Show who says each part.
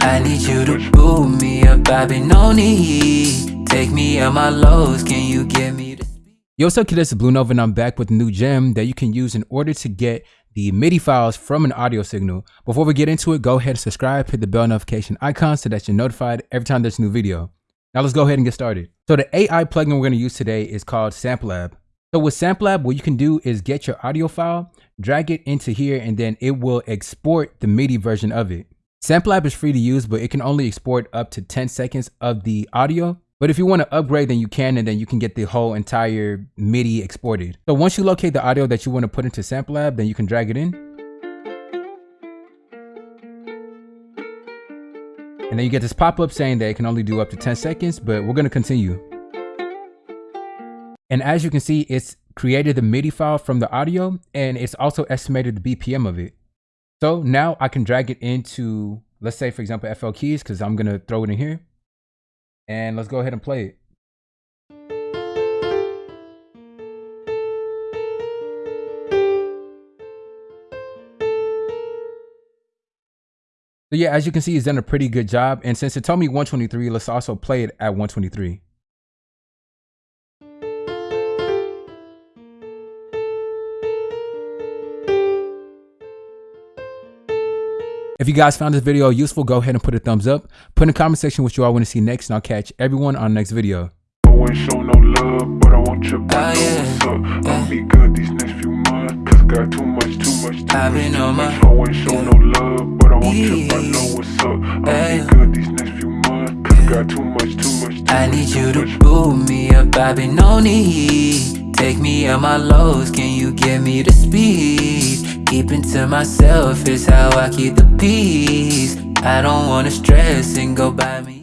Speaker 1: I need you to boot me up, I've been Take me out my lows, can you get me the
Speaker 2: Yo, what's up kid, it's Blue Nova and I'm back with a new gem that you can use in order to get the MIDI files from an audio signal. Before we get into it, go ahead and subscribe, hit the bell notification icon so that you're notified every time there's a new video. Now let's go ahead and get started. So the AI plugin we're gonna use today is called Samplab. So with Samplab, what you can do is get your audio file, drag it into here, and then it will export the MIDI version of it. Samplab is free to use, but it can only export up to 10 seconds of the audio. But if you want to upgrade, then you can, and then you can get the whole entire MIDI exported. So once you locate the audio that you want to put into Samplab, then you can drag it in. And then you get this pop-up saying that it can only do up to 10 seconds, but we're going to continue. And as you can see, it's created the MIDI file from the audio and it's also estimated the BPM of it. So now I can drag it into, let's say for example, FL keys, because I'm gonna throw it in here. And let's go ahead and play it. So yeah, as you can see, it's done a pretty good job. And since it told me 123, let's also play it at 123. If you guys found this video useful, go ahead and put a thumbs up. Put in the comment section what you all want to see next, and I'll catch everyone on the next video.
Speaker 3: I won't show no love, but I want your oh, body.
Speaker 1: yeah,
Speaker 3: What's up?
Speaker 1: yeah.
Speaker 3: I'll be good these next few months. Cause got too much, too much, too
Speaker 1: I've
Speaker 3: much.
Speaker 1: been
Speaker 3: too
Speaker 1: on
Speaker 3: much.
Speaker 1: my-
Speaker 3: I won't no love, but I want your body.
Speaker 1: Yeah.
Speaker 3: Know what's up? I'll be good these next few months. Cause got too much, too much, too
Speaker 1: I
Speaker 3: much,
Speaker 1: need you to
Speaker 3: much.
Speaker 1: boot me up, I've been on need Take me out my lows, can you get me the speed? Keeping to myself is how I keep the peace. I don't wanna stress and go by me